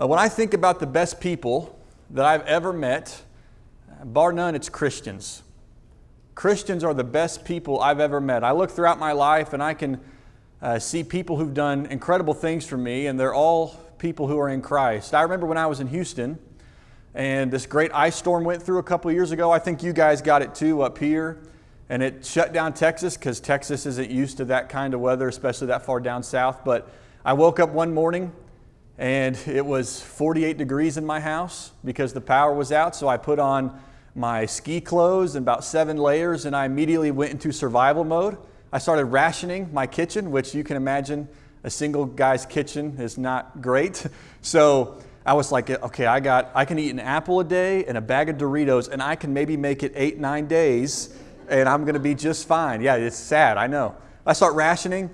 Uh, when I think about the best people that I've ever met, bar none, it's Christians. Christians are the best people I've ever met. I look throughout my life and I can uh, see people who've done incredible things for me, and they're all people who are in Christ. I remember when I was in Houston and this great ice storm went through a couple years ago. I think you guys got it too up here. And it shut down Texas because Texas isn't used to that kind of weather, especially that far down south. But I woke up one morning and it was 48 degrees in my house because the power was out. So I put on my ski clothes and about seven layers, and I immediately went into survival mode. I started rationing my kitchen, which you can imagine a single guy's kitchen is not great. So I was like, okay, I got, I can eat an apple a day and a bag of Doritos, and I can maybe make it eight, nine days, and I'm gonna be just fine. Yeah, it's sad, I know. I start rationing.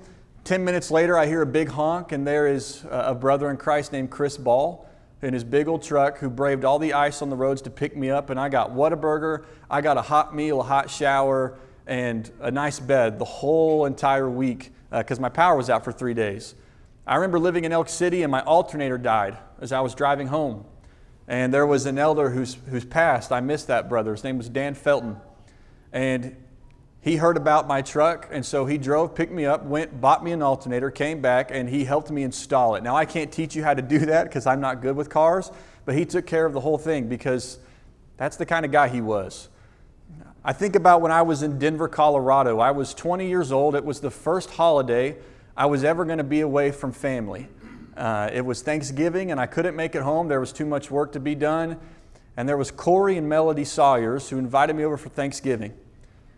10 minutes later, I hear a big honk, and there is a brother in Christ named Chris Ball in his big old truck who braved all the ice on the roads to pick me up. And I got Whataburger, I got a hot meal, a hot shower, and a nice bed the whole entire week because uh, my power was out for three days. I remember living in Elk City and my alternator died as I was driving home. And there was an elder who's, who's passed. I missed that brother. His name was Dan Felton. And he heard about my truck, and so he drove, picked me up, went, bought me an alternator, came back, and he helped me install it. Now, I can't teach you how to do that because I'm not good with cars, but he took care of the whole thing because that's the kind of guy he was. I think about when I was in Denver, Colorado. I was 20 years old. It was the first holiday I was ever going to be away from family. Uh, it was Thanksgiving, and I couldn't make it home. There was too much work to be done. And there was Corey and Melody Sawyers who invited me over for Thanksgiving.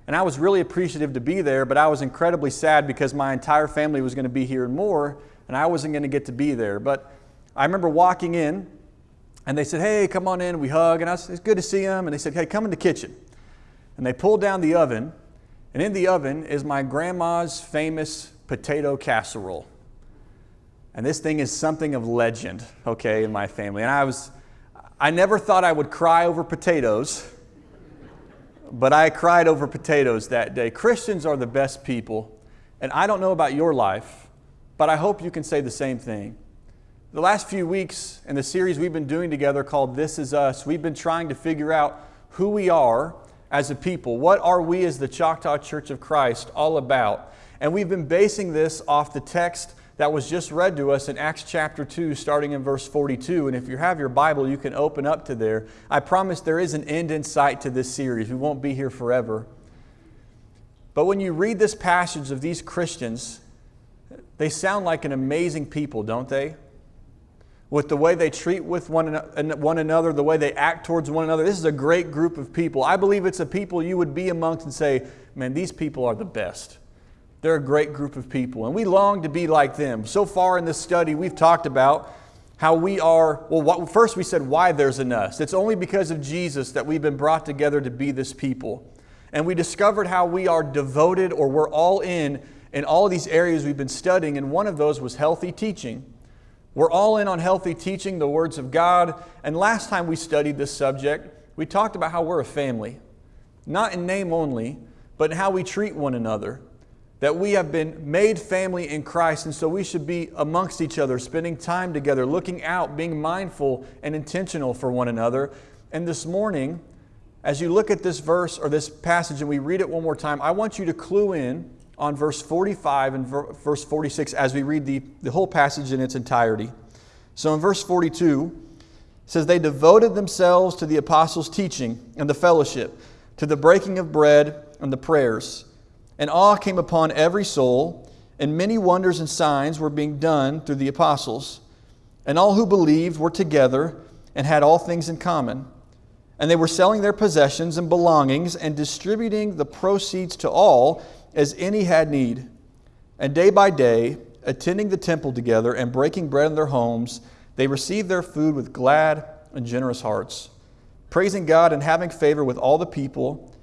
And I was really appreciative to be there, but I was incredibly sad because my entire family was going to be here and more, and I wasn't going to get to be there. But I remember walking in, and they said, Hey, come on in. We hug, and I said, It's good to see them. And they said, Hey, come in the kitchen. And they pulled down the oven, and in the oven is my grandma's famous potato casserole. And this thing is something of legend, okay, in my family. And I was, I never thought I would cry over potatoes, but I cried over potatoes that day. Christians are the best people, and I don't know about your life, but I hope you can say the same thing. The last few weeks in the series we've been doing together called This Is Us, we've been trying to figure out who we are as a people. What are we as the Choctaw Church of Christ all about? And we've been basing this off the text that was just read to us in Acts chapter 2, starting in verse 42. And if you have your Bible, you can open up to there. I promise there is an end in sight to this series. We won't be here forever. But when you read this passage of these Christians, they sound like an amazing people, don't they? With the way they treat with one, one another, the way they act towards one another. This is a great group of people. I believe it's a people you would be amongst and say, man, these people are the best. They're a great group of people, and we long to be like them. So far in this study, we've talked about how we are, well, what, first we said why there's an us. It's only because of Jesus that we've been brought together to be this people. And we discovered how we are devoted or we're all in in all of these areas we've been studying, and one of those was healthy teaching. We're all in on healthy teaching, the words of God. And last time we studied this subject, we talked about how we're a family, not in name only, but in how we treat one another that we have been made family in Christ, and so we should be amongst each other, spending time together, looking out, being mindful and intentional for one another. And this morning, as you look at this verse or this passage and we read it one more time, I want you to clue in on verse 45 and verse 46 as we read the, the whole passage in its entirety. So in verse 42, it says, They devoted themselves to the apostles' teaching and the fellowship, to the breaking of bread and the prayers and awe came upon every soul, and many wonders and signs were being done through the apostles. And all who believed were together and had all things in common. And they were selling their possessions and belongings and distributing the proceeds to all as any had need. And day by day, attending the temple together and breaking bread in their homes, they received their food with glad and generous hearts, praising God and having favor with all the people.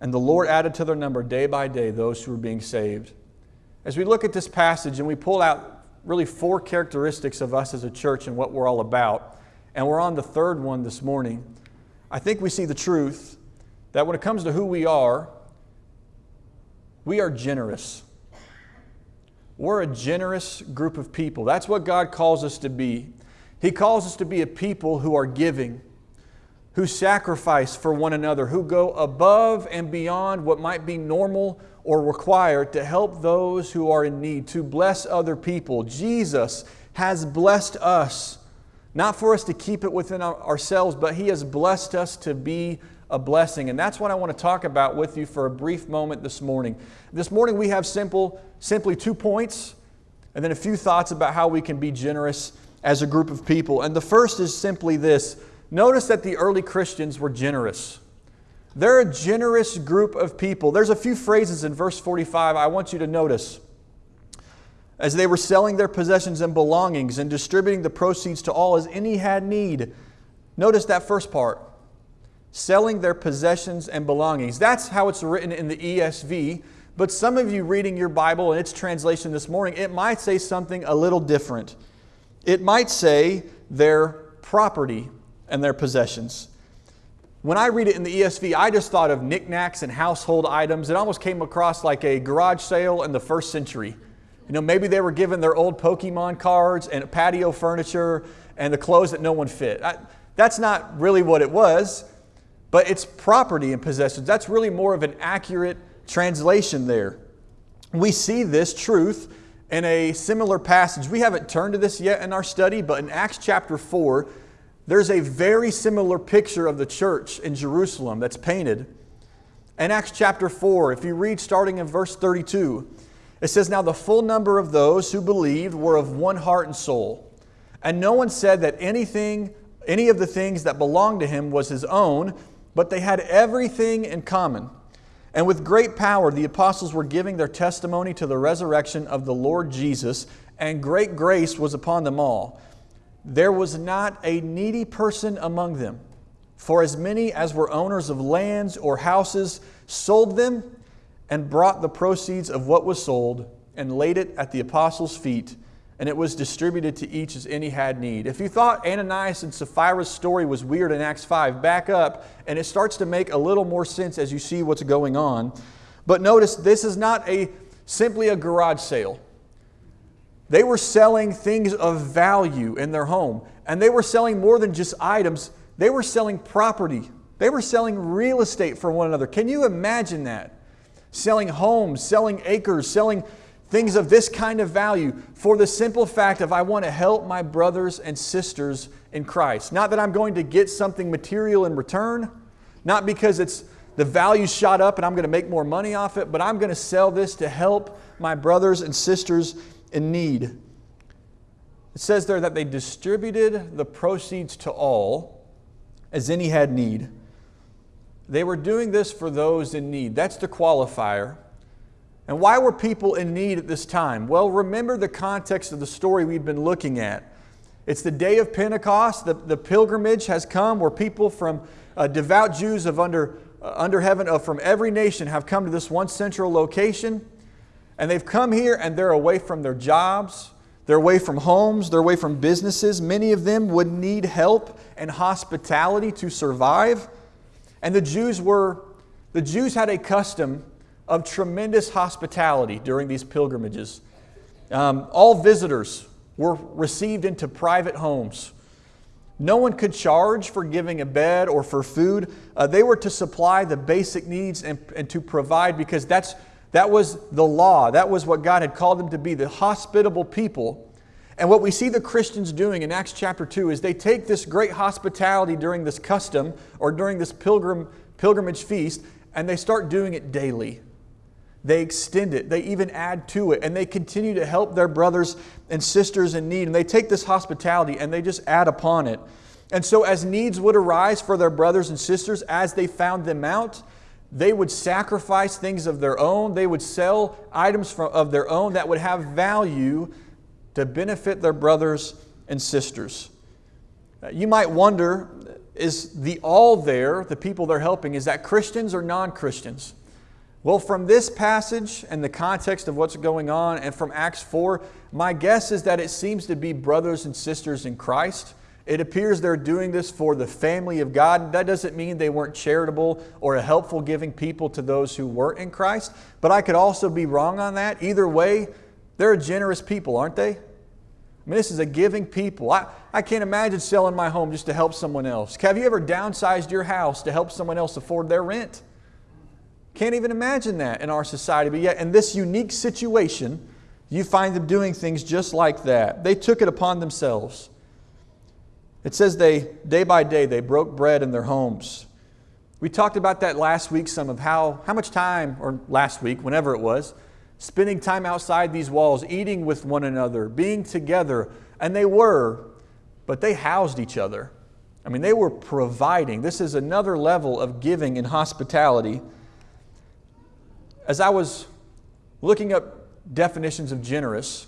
And the Lord added to their number day by day those who were being saved. As we look at this passage and we pull out really four characteristics of us as a church and what we're all about, and we're on the third one this morning, I think we see the truth that when it comes to who we are, we are generous. We're a generous group of people. That's what God calls us to be. He calls us to be a people who are giving, who sacrifice for one another, who go above and beyond what might be normal or required to help those who are in need, to bless other people. Jesus has blessed us, not for us to keep it within ourselves, but He has blessed us to be a blessing. And that's what I want to talk about with you for a brief moment this morning. This morning we have simple, simply two points and then a few thoughts about how we can be generous as a group of people. And the first is simply this notice that the early Christians were generous. They're a generous group of people. There's a few phrases in verse 45 I want you to notice. As they were selling their possessions and belongings and distributing the proceeds to all as any had need. Notice that first part selling their possessions and belongings. That's how it's written in the ESV. But some of you reading your Bible and its translation this morning, it might say something a little different. It might say their property and their possessions. When I read it in the ESV, I just thought of knickknacks and household items. It almost came across like a garage sale in the first century. You know, maybe they were given their old Pokemon cards and patio furniture and the clothes that no one fit. I, that's not really what it was, but it's property and possessions. That's really more of an accurate translation there. We see this truth in a similar passage. We haven't turned to this yet in our study, but in Acts chapter 4, there's a very similar picture of the church in Jerusalem that's painted. In Acts chapter 4, if you read starting in verse 32, it says, Now the full number of those who believed were of one heart and soul. And no one said that anything, any of the things that belonged to him was his own, but they had everything in common. And with great power, the apostles were giving their testimony to the resurrection of the Lord Jesus, and great grace was upon them all. There was not a needy person among them. For as many as were owners of lands or houses sold them and brought the proceeds of what was sold and laid it at the apostles' feet, and it was distributed to each as any had need. If you thought Ananias and Sapphira's story was weird in Acts 5, back up, and it starts to make a little more sense as you see what's going on. But notice this is not a simply a garage sale. They were selling things of value in their home. And they were selling more than just items, they were selling property. They were selling real estate for one another. Can you imagine that? Selling homes, selling acres, selling things of this kind of value for the simple fact of I want to help my brothers and sisters in Christ. Not that I'm going to get something material in return, not because it's the value shot up and I'm going to make more money off it, but I'm going to sell this to help my brothers and sisters in need. It says there that they distributed the proceeds to all as any had need. They were doing this for those in need. That's the qualifier. And why were people in need at this time? Well, remember the context of the story we've been looking at. It's the day of Pentecost. The, the pilgrimage has come where people from uh, devout Jews of under, under heaven, of from every nation, have come to this one central location. And they've come here and they're away from their jobs, they're away from homes, they're away from businesses. Many of them would need help and hospitality to survive. And the Jews were, the Jews had a custom of tremendous hospitality during these pilgrimages. Um, all visitors were received into private homes. No one could charge for giving a bed or for food. Uh, they were to supply the basic needs and, and to provide because that's that was the law. That was what God had called them to be, the hospitable people. And what we see the Christians doing in Acts chapter 2 is they take this great hospitality during this custom or during this pilgrim, pilgrimage feast and they start doing it daily. They extend it, they even add to it, and they continue to help their brothers and sisters in need. And they take this hospitality and they just add upon it. And so, as needs would arise for their brothers and sisters as they found them out, they would sacrifice things of their own. They would sell items of their own that would have value to benefit their brothers and sisters. Uh, you might wonder is the all there, the people they're helping, is that Christians or non Christians? Well, from this passage and the context of what's going on, and from Acts 4, my guess is that it seems to be brothers and sisters in Christ it appears they're doing this for the family of God. That doesn't mean they weren't charitable or a helpful giving people to those who weren't in Christ, but I could also be wrong on that. Either way, they're a generous people, aren't they? I mean, this is a giving people. I, I can't imagine selling my home just to help someone else. Have you ever downsized your house to help someone else afford their rent? Can't even imagine that in our society. But yet, in this unique situation, you find them doing things just like that. They took it upon themselves. It says they, day by day, they broke bread in their homes. We talked about that last week, some of how, how much time, or last week, whenever it was, spending time outside these walls, eating with one another, being together. And they were, but they housed each other. I mean, they were providing. This is another level of giving and hospitality. As I was looking up definitions of generous,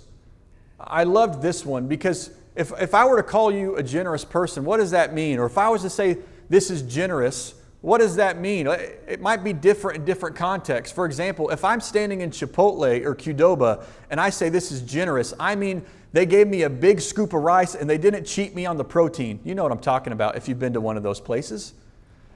I loved this one because if, if I were to call you a generous person, what does that mean? Or if I was to say this is generous, what does that mean? It might be different in different contexts. For example, if I'm standing in Chipotle or Qdoba and I say this is generous, I mean they gave me a big scoop of rice and they didn't cheat me on the protein. You know what I'm talking about if you've been to one of those places.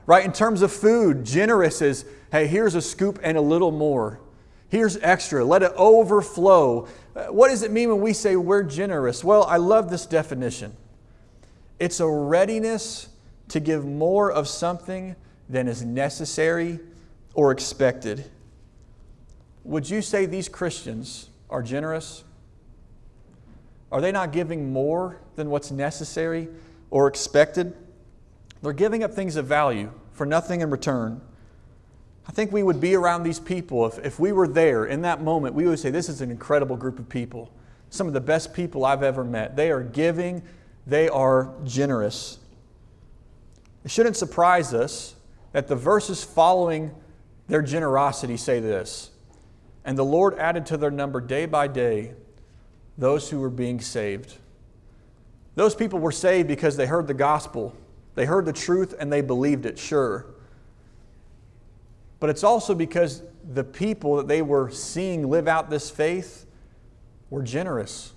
Right? In terms of food, generous is hey, here's a scoop and a little more. Here's extra. Let it overflow. Uh, what does it mean when we say we're generous? Well, I love this definition. It's a readiness to give more of something than is necessary or expected. Would you say these Christians are generous? Are they not giving more than what's necessary or expected? They're giving up things of value for nothing in return. I think we would be around these people if, if we were there in that moment. We would say, This is an incredible group of people. Some of the best people I've ever met. They are giving, they are generous. It shouldn't surprise us that the verses following their generosity say this And the Lord added to their number day by day those who were being saved. Those people were saved because they heard the gospel, they heard the truth, and they believed it, sure. But it's also because the people that they were seeing live out this faith were generous.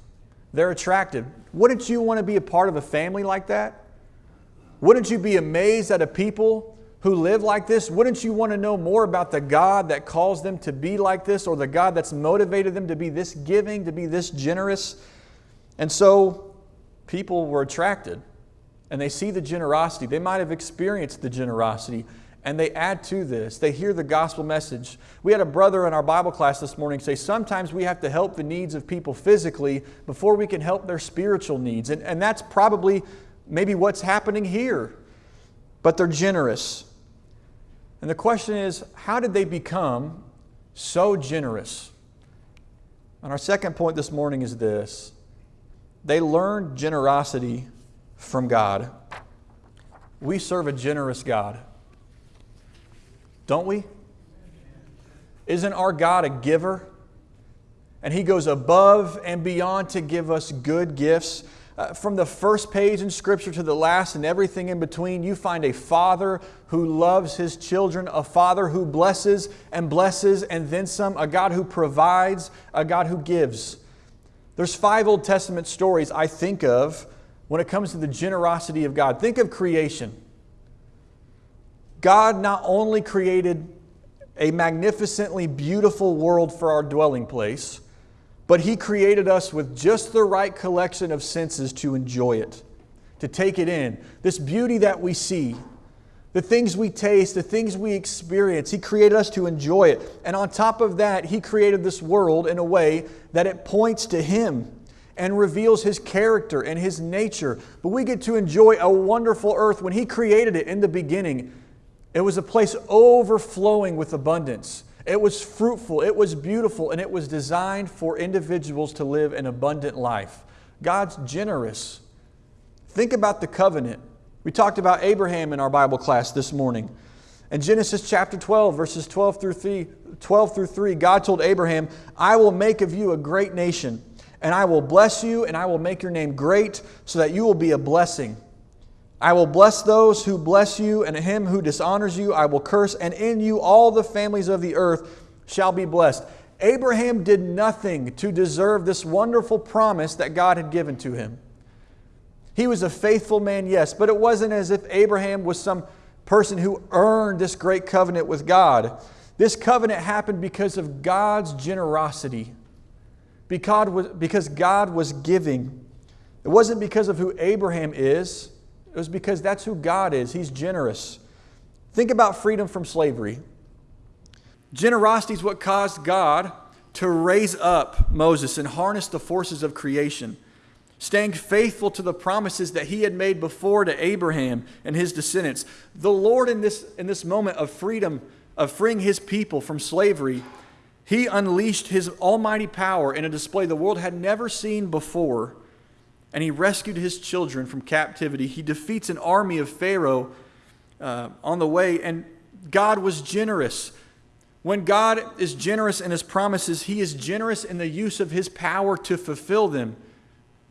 They're attractive. Wouldn't you want to be a part of a family like that? Wouldn't you be amazed at a people who live like this, wouldn't you want to know more about the God that calls them to be like this or the God that's motivated them to be this giving, to be this generous? And so people were attracted and they see the generosity. They might have experienced the generosity and they add to this. They hear the gospel message. We had a brother in our Bible class this morning say sometimes we have to help the needs of people physically before we can help their spiritual needs. And, and that's probably maybe what's happening here. But they're generous. And the question is, how did they become so generous? And our second point this morning is this they learned generosity from God. We serve a generous God. Don't we? Isn't our God a giver? And He goes above and beyond to give us good gifts. Uh, from the first page in Scripture to the last and everything in between, you find a father who loves his children, a father who blesses and blesses and then some, a God who provides, a God who gives. There's five Old Testament stories I think of when it comes to the generosity of God. Think of creation. God not only created a magnificently beautiful world for our dwelling place, but He created us with just the right collection of senses to enjoy it, to take it in. This beauty that we see, the things we taste, the things we experience, He created us to enjoy it. And on top of that, He created this world in a way that it points to Him and reveals His character and His nature. But we get to enjoy a wonderful earth. When He created it in the beginning, it was a place overflowing with abundance. It was fruitful, it was beautiful, and it was designed for individuals to live an abundant life. God's generous. Think about the covenant. We talked about Abraham in our Bible class this morning. In Genesis chapter 12, verses 12 through 3, 12 through 3, God told Abraham, I will make of you a great nation, and I will bless you, and I will make your name great, so that you will be a blessing. I will bless those who bless you, and him who dishonors you I will curse, and in you all the families of the earth shall be blessed. Abraham did nothing to deserve this wonderful promise that God had given to him. He was a faithful man, yes, but it wasn't as if Abraham was some person who earned this great covenant with God. This covenant happened because of God's generosity, because God was giving. It wasn't because of who Abraham is, it was because that's who God is. He's generous. Think about freedom from slavery. Generosity is what caused God to raise up Moses and harness the forces of creation, staying faithful to the promises that he had made before to Abraham and his descendants. The Lord, in this, in this moment of freedom, of freeing his people from slavery, he unleashed his almighty power in a display the world had never seen before, and he rescued his children from captivity. He defeats an army of Pharaoh uh, on the way, and God was generous. When God is generous in his promises, he is generous in the use of his power to fulfill them.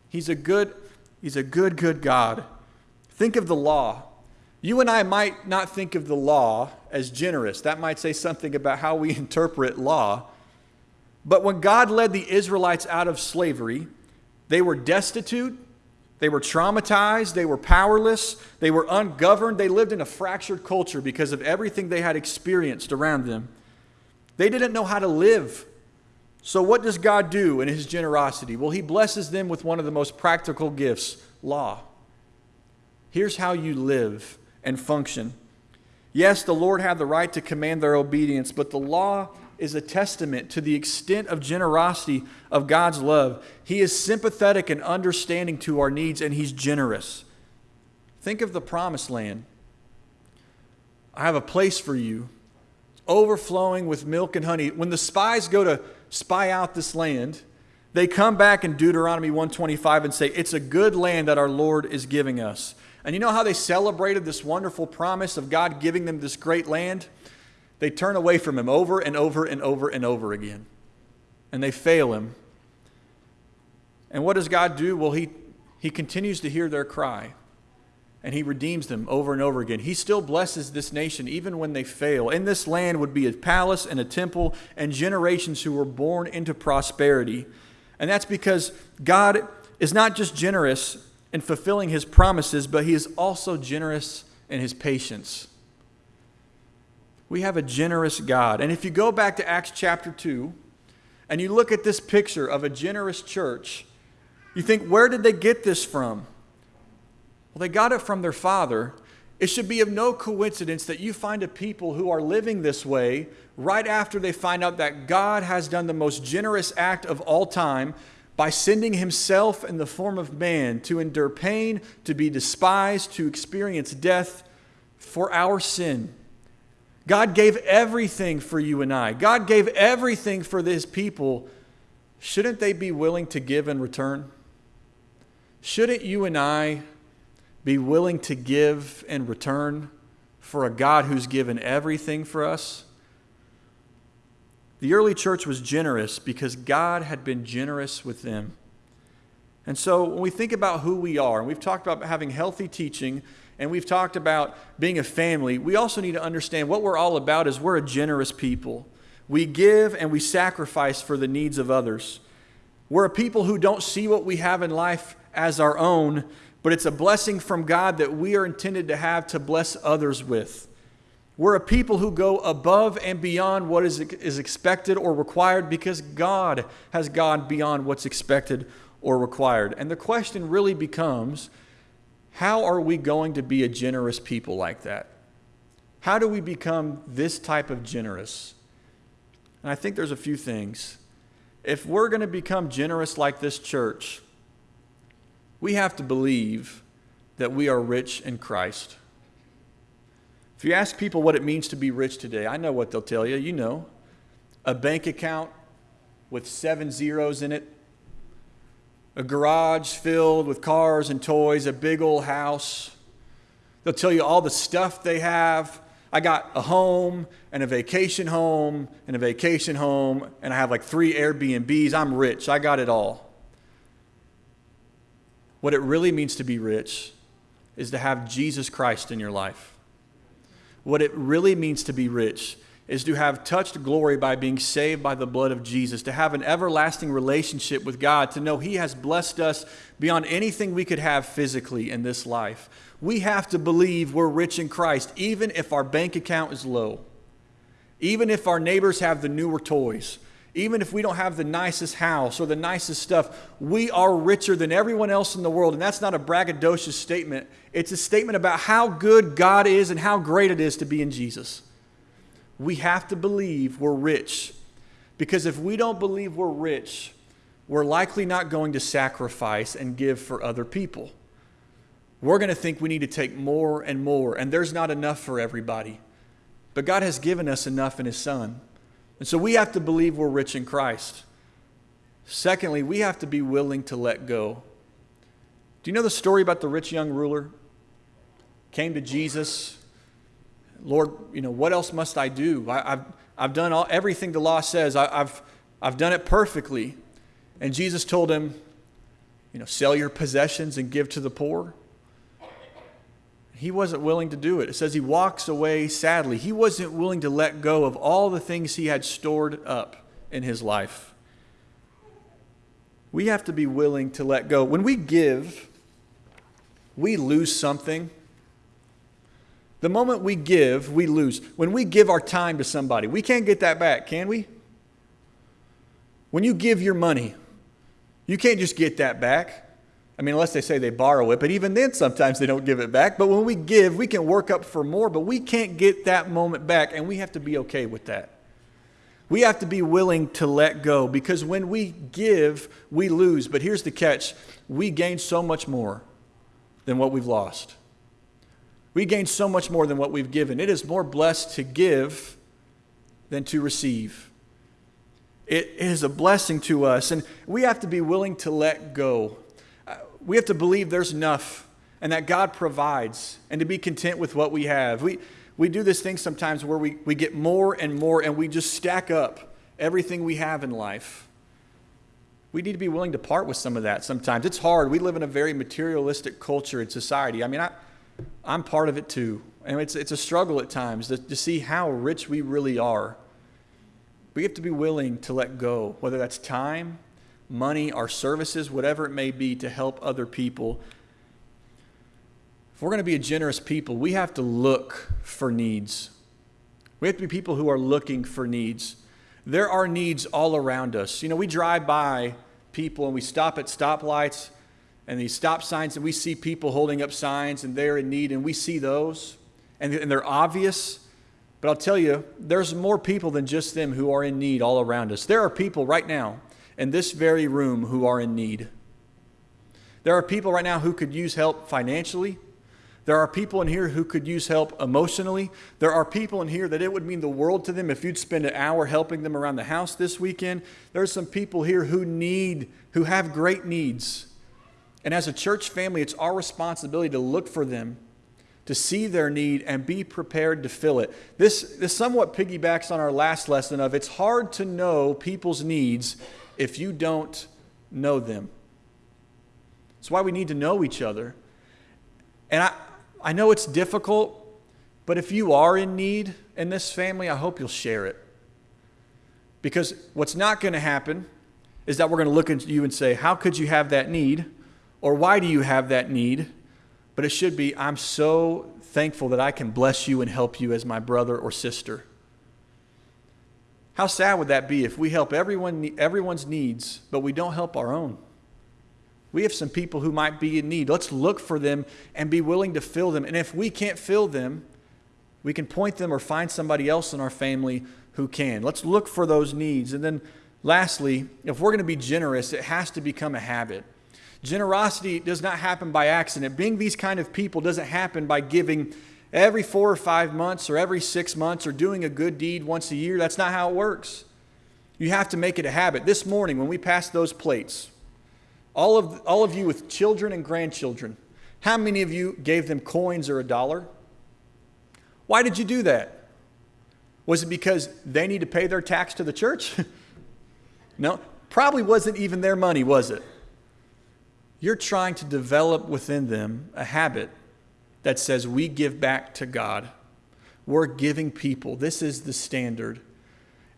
He's a good, he's a good, good God. Think of the law. You and I might not think of the law as generous. That might say something about how we interpret law. But when God led the Israelites out of slavery, they were destitute, they were traumatized, they were powerless, they were ungoverned, they lived in a fractured culture because of everything they had experienced around them. They didn't know how to live. So, what does God do in His generosity? Well, He blesses them with one of the most practical gifts law. Here's how you live and function. Yes, the Lord had the right to command their obedience, but the law is a testament to the extent of generosity of God's love. He is sympathetic and understanding to our needs, and He's generous. Think of the promised land. I have a place for you, overflowing with milk and honey. When the spies go to spy out this land, they come back in Deuteronomy 125 and say, It's a good land that our Lord is giving us. And you know how they celebrated this wonderful promise of God giving them this great land? They turn away from Him over and over and over and over again. And they fail Him. And what does God do? Well, He, he continues to hear their cry and he redeems them over and over again. He still blesses this nation even when they fail. In this land would be a palace and a temple and generations who were born into prosperity. And that's because God is not just generous in fulfilling his promises, but he is also generous in his patience. We have a generous God. And if you go back to Acts chapter 2 and you look at this picture of a generous church, you think, where did they get this from? Well, they got it from their father. It should be of no coincidence that you find a people who are living this way right after they find out that God has done the most generous act of all time by sending himself in the form of man to endure pain, to be despised, to experience death for our sin. God gave everything for you and I. God gave everything for his people. Shouldn't they be willing to give in return? Shouldn't you and I be willing to give in return for a God who's given everything for us? The early church was generous because God had been generous with them. And so when we think about who we are, and we've talked about having healthy teaching, and we've talked about being a family, we also need to understand what we're all about is we're a generous people. We give and we sacrifice for the needs of others. We're a people who don't see what we have in life as our own, but it's a blessing from God that we are intended to have to bless others with. We're a people who go above and beyond what is, is expected or required because God has gone beyond what's expected or required. And the question really becomes how are we going to be a generous people like that? How do we become this type of generous? And I think there's a few things. If we're going to become generous like this church, we have to believe that we are rich in Christ. If you ask people what it means to be rich today, I know what they'll tell you. You know, a bank account with seven zeros in it, a garage filled with cars and toys, a big old house. They'll tell you all the stuff they have. I got a home and a vacation home and a vacation home, and I have like three Airbnbs. I'm rich. I got it all. What it really means to be rich is to have Jesus Christ in your life. What it really means to be rich is to have touched glory by being saved by the blood of Jesus, to have an everlasting relationship with God, to know He has blessed us beyond anything we could have physically in this life. We have to believe we're rich in Christ, even if our bank account is low, even if our neighbors have the newer toys, Even if we don't have the nicest house or the nicest stuff, we are richer than everyone else in the world. And that's not a braggadocious statement. It's a statement about how good God is and how great it is to be in Jesus. We have to believe we're rich. Because if we don't believe we're rich, we're likely not going to sacrifice and give for other people. We're going to think we need to take more and more, and there's not enough for everybody. But God has given us enough in His Son. And so we have to believe we're rich in Christ. Secondly, we have to be willing to let go. Do you know the story about the rich young ruler? Came to Jesus. Lord, you know, what else must I do? I, have I've done all, everything the law says. I, I've, I've done it perfectly. And Jesus told him, you know, sell your possessions and give to the poor he wasn't willing to do it. It says he walks away sadly. He wasn't willing to let go of all the things he had stored up in his life. We have to be willing to let go. When we give, we lose something. The moment we give, we lose. When we give our time to somebody, we can't get that back, can we? When you give your money, you can't just get that back. I mean, unless they say they borrow it, but even then, sometimes they don't give it back. But when we give, we can work up for more, but we can't get that moment back, and we have to be okay with that. We have to be willing to let go because when we give, we lose. But here's the catch we gain so much more than what we've lost. We gain so much more than what we've given. It is more blessed to give than to receive. It is a blessing to us, and we have to be willing to let go we have to believe there's enough and that God provides and to be content with what we have. We, we do this thing sometimes where we, we get more and more and we just stack up everything we have in life. We need to be willing to part with some of that sometimes. It's hard. We live in a very materialistic culture and society. I mean, I, I'm part of it too. And it's, it's a struggle at times to, to see how rich we really are. We have to be willing to let go, whether that's time, money, our services, whatever it may be, to help other people. If we're going to be a generous people, we have to look for needs. We have to be people who are looking for needs. There are needs all around us. You know, we drive by people and we stop at stoplights and these stop signs and we see people holding up signs and they're in need and we see those and, they're obvious. But I'll tell you, there's more people than just them who are in need all around us. There are people right now in this very room who are in need. There are people right now who could use help financially. There are people in here who could use help emotionally. There are people in here that it would mean the world to them if you'd spend an hour helping them around the house this weekend. There's some people here who need, who have great needs. And as a church family, it's our responsibility to look for them, to see their need, and be prepared to fill it. This, this somewhat piggybacks on our last lesson of it's hard to know people's needs if you don't know them. That's why we need to know each other. And I, I know it's difficult, but if you are in need in this family, I hope you'll share it. Because what's not going to happen is that we're going to look at you and say, How could you have that need? Or why do you have that need? But it should be, I'm so thankful that I can bless you and help you as my brother or sister. How sad would that be if we help everyone, everyone's needs, but we don't help our own? We have some people who might be in need. Let's look for them and be willing to fill them. And if we can't fill them, we can point them or find somebody else in our family who can. Let's look for those needs. And then, lastly, if we're going to be generous, it has to become a habit. Generosity does not happen by accident. Being these kind of people doesn't happen by giving every four or five months or every six months or doing a good deed once a year. That's not how it works. You have to make it a habit. This morning, when we passed those plates, all of, all of you with children and grandchildren, how many of you gave them coins or a dollar? Why did you do that? Was it because they need to pay their tax to the church? no, probably wasn't even their money, was it? You're trying to develop within them a habit that says we give back to God. We're giving people. This is the standard.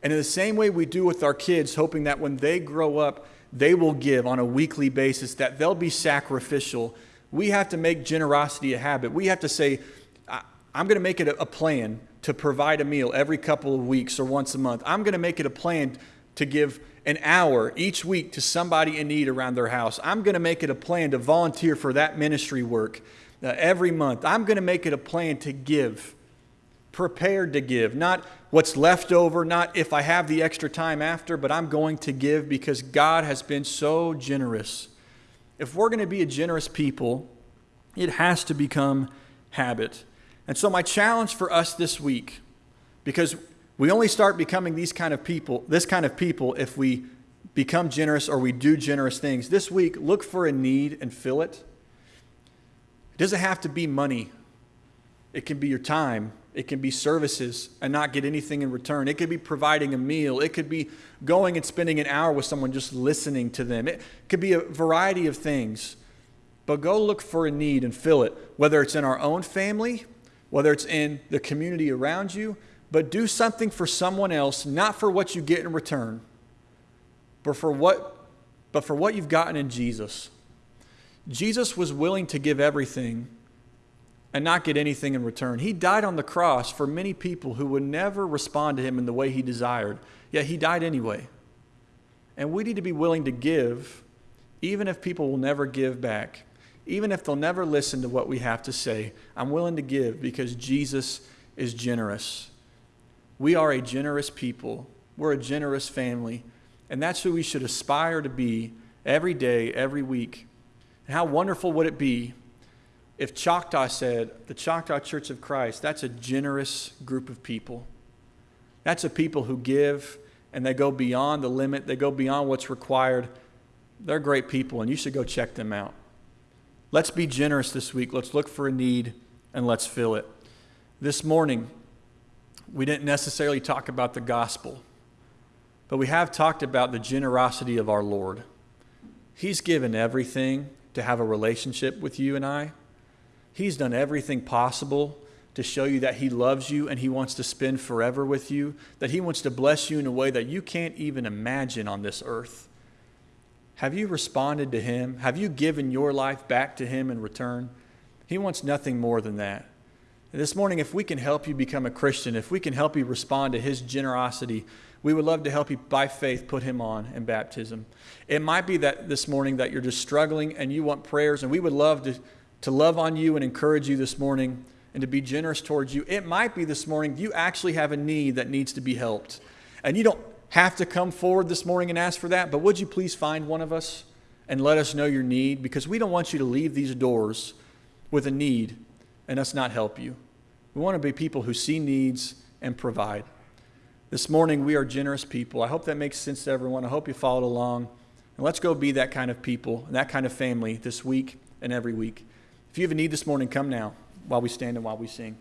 And in the same way we do with our kids, hoping that when they grow up, they will give on a weekly basis, that they'll be sacrificial, we have to make generosity a habit. We have to say, I'm going to make it a plan to provide a meal every couple of weeks or once a month. I'm going to make it a plan to give an hour each week to somebody in need around their house. I'm going to make it a plan to volunteer for that ministry work uh, every month. I'm going to make it a plan to give, prepared to give, not what's left over, not if I have the extra time after, but I'm going to give because God has been so generous. If we're going to be a generous people, it has to become habit. And so, my challenge for us this week, because we only start becoming these kind of people, this kind of people, if we become generous or we do generous things. This week, look for a need and fill it. It doesn't have to be money, it can be your time, it can be services and not get anything in return. It could be providing a meal. It could be going and spending an hour with someone just listening to them. It could be a variety of things. But go look for a need and fill it, whether it's in our own family, whether it's in the community around you, but do something for someone else, not for what you get in return, but for what, but for what you've gotten in Jesus. Jesus was willing to give everything and not get anything in return. He died on the cross for many people who would never respond to him in the way he desired, yet he died anyway. And we need to be willing to give, even if people will never give back, even if they'll never listen to what we have to say. I'm willing to give because Jesus is generous. We are a generous people, we're a generous family, and that's who we should aspire to be every day, every week. And how wonderful would it be if Choctaw said, the Choctaw Church of Christ, that's a generous group of people. That's a people who give and they go beyond the limit, they go beyond what's required. They're great people, and you should go check them out. Let's be generous this week. Let's look for a need and let's fill it. This morning, we didn't necessarily talk about the gospel, but we have talked about the generosity of our Lord. He's given everything to have a relationship with you and I. He's done everything possible to show you that He loves you and He wants to spend forever with you, that He wants to bless you in a way that you can't even imagine on this earth. Have you responded to Him? Have you given your life back to Him in return? He wants nothing more than that. This morning, if we can help you become a Christian, if we can help you respond to His generosity, we would love to help you by faith put Him on in baptism. It might be that this morning that you're just struggling and you want prayers, and we would love to, to love on you and encourage you this morning and to be generous towards you. It might be this morning you actually have a need that needs to be helped. And you don't have to come forward this morning and ask for that, but would you please find one of us and let us know your need? Because we don't want you to leave these doors with a need and us not help you. We want to be people who see needs and provide. This morning, we are generous people. I hope that makes sense to everyone. I hope you followed along. And let's go be that kind of people, and that kind of family this week and every week. If you have a need this morning, come now while we stand and while we sing.